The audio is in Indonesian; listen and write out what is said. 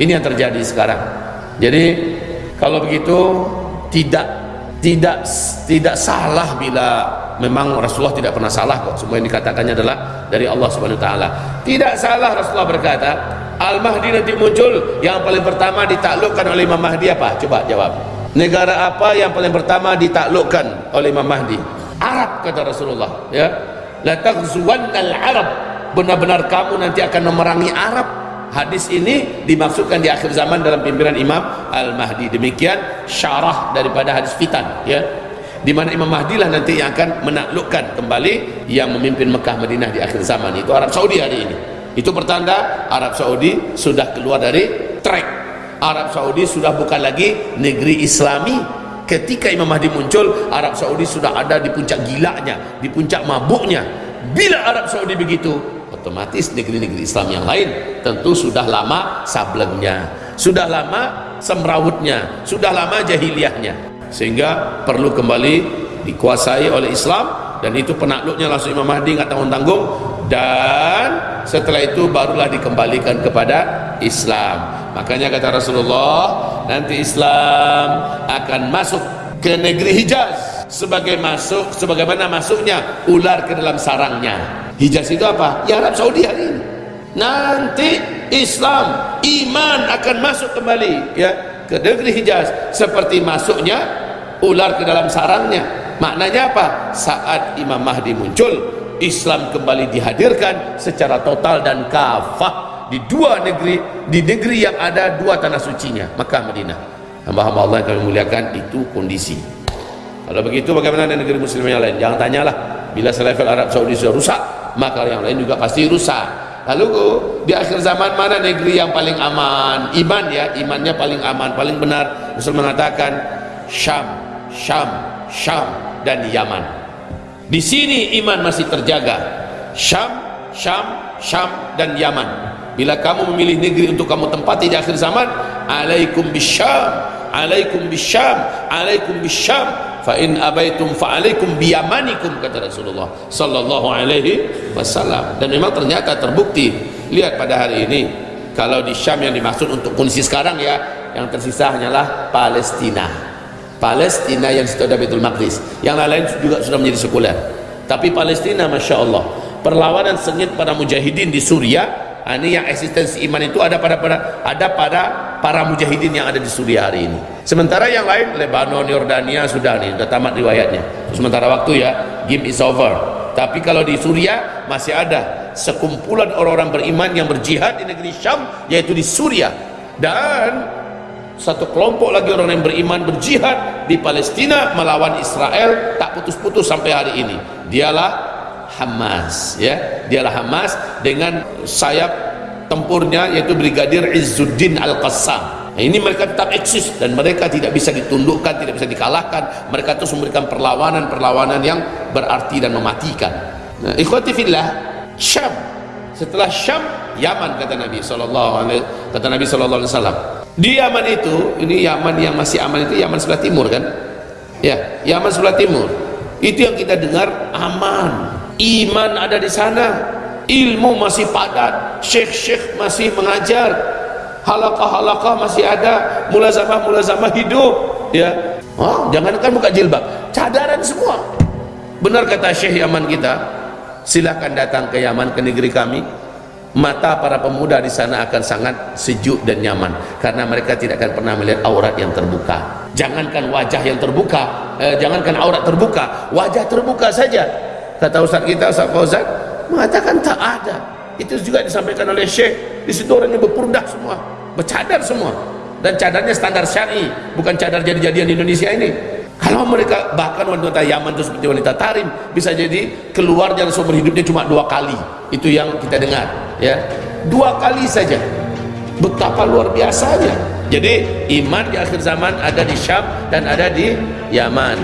ini yang terjadi sekarang. Jadi kalau begitu tidak tidak tidak salah bila memang Rasulullah tidak pernah salah kok. Semua yang dikatakannya adalah dari Allah Subhanahu taala. Tidak salah Rasulullah berkata Al-Mahdi nanti muncul yang paling pertama ditaklukkan oleh Imam Mahdi apa? Coba jawab. Negara apa yang paling pertama ditaklukkan oleh Imam Mahdi? Arab kata Rasulullah ya. La taghzuwannal arab. Benar-benar kamu nanti akan memerangi Arab hadis ini dimaksudkan di akhir zaman dalam pimpinan Imam Al-Mahdi. Demikian syarah daripada hadis fitan ya. Di mana Imam Mahdi lah nanti yang akan menaklukkan kembali yang memimpin Mekah Madinah di akhir zaman. Itu Arab Saudi hari ini. Itu pertanda Arab Saudi sudah keluar dari track Arab Saudi sudah bukan lagi negeri Islami. Ketika Imam Mahdi muncul Arab Saudi sudah ada di puncak gilanya di puncak mabuknya. Bila Arab Saudi begitu otomatis negeri-negeri Islam yang lain tentu sudah lama sablennya sudah lama semrawutnya sudah lama jahiliyahnya. Sehingga perlu kembali dikuasai oleh Islam dan itu penakluknya langsung Imam Mahdi nggak tanggung-tanggung dan setelah itu barulah dikembalikan kepada Islam. Makanya kata Rasulullah nanti Islam akan masuk ke negeri Hijaz. Sebagai masuk sebagaimana masuknya ular ke dalam sarangnya Hijaz itu apa? ya Arab Saudi hari ini. Nanti Islam iman akan masuk kembali ya ke negeri Hijaz. Seperti masuknya ular ke dalam sarangnya. Maknanya apa? Saat Imam Mahdi muncul Islam kembali dihadirkan secara total dan kafah di dua negeri di negeri yang ada dua tanah sucinya Makkah Madinah. Hamba-hamba Allah yang kami muliakan itu kondisi. Kalau begitu bagaimana dengan negeri muslim yang lain? Jangan tanyalah. Bila selevel Arab Saudi sudah rusak maka yang lain juga pasti rusak lalu di akhir zaman mana negeri yang paling aman iman ya imannya paling aman paling benar Rasul mengatakan Syam Syam, Syam dan Yaman. Di sini iman masih terjaga. Syam, Syam, Syam dan Yaman. Bila kamu memilih negeri untuk kamu tempati di akhir zaman, alaikum bisyam, alaikum bisyam, alaikum bisyam. Fa in abaitum fa alaikum kata Rasulullah sallallahu alaihi wasallam. Dan memang ternyata terbukti. Lihat pada hari ini kalau di Syam yang dimaksud untuk kondisi sekarang ya, yang tersisa hanyalah Palestina. Palestina yang situ ada Betul Maqdis yang lain-lain juga sudah menjadi sekuler tapi Palestina Masya Allah perlawanan sengit para mujahidin di Suria ah, ini yang eksistensi iman itu ada pada, pada ada pada para mujahidin yang ada di Suria hari ini. Sementara yang lain Lebanon, Yordania sudah nih sudah tamat riwayatnya. Sementara waktu ya game is over. Tapi kalau di Suria masih ada sekumpulan orang-orang beriman yang berjihad di negeri Syam yaitu di Suria. Dan satu kelompok lagi orang yang beriman berjihad di Palestina melawan Israel tak putus-putus sampai hari ini. Dialah Hamas ya. Dialah Hamas dengan sayap tempurnya yaitu Brigadir Izzuddin Al-Qassam. Nah, ini mereka tetap eksis dan mereka tidak bisa ditundukkan tidak bisa dikalahkan. Mereka terus memberikan perlawanan-perlawanan yang berarti dan mematikan. Nah, ikhwati fillah Syam. Setelah Syam Yaman kata Nabi alaihi kata Nabi wasallam. Di Yaman itu ini Yaman yang masih aman itu Yaman sebelah timur kan? Ya Yaman sebelah timur. Itu yang kita dengar aman. Iman ada di sana ilmu masih padat. Syekh-syekh masih mengajar. Halakah-halakah masih ada. Mulazamah-mulazamah hidup ya. Oh, jangankan buka jilbab. Cadaran semua. Benar kata syekh Yaman kita silahkan datang ke Yaman ke negeri kami. Mata para pemuda di sana akan sangat sejuk dan nyaman karena mereka tidak akan pernah melihat aurat yang terbuka. Jangankan wajah yang terbuka eh, jangankan aurat terbuka wajah terbuka saja. Kata Ustaz kita Ustaz Fauzan mengatakan tak ada. Itu juga disampaikan oleh Syekh. Di situ orangnya berpurdah semua. Bercadar semua. Dan cadarnya standar syari. Bukan cadar jadi-jadian di Indonesia ini. Kalau mereka bahkan wanita Yaman itu seperti wanita Tarim bisa jadi keluar jalan seumur hidupnya cuma dua kali. Itu yang kita dengar ya. Dua kali saja. Betapa luar biasanya. Jadi iman di akhir zaman ada di Syam dan ada di Yaman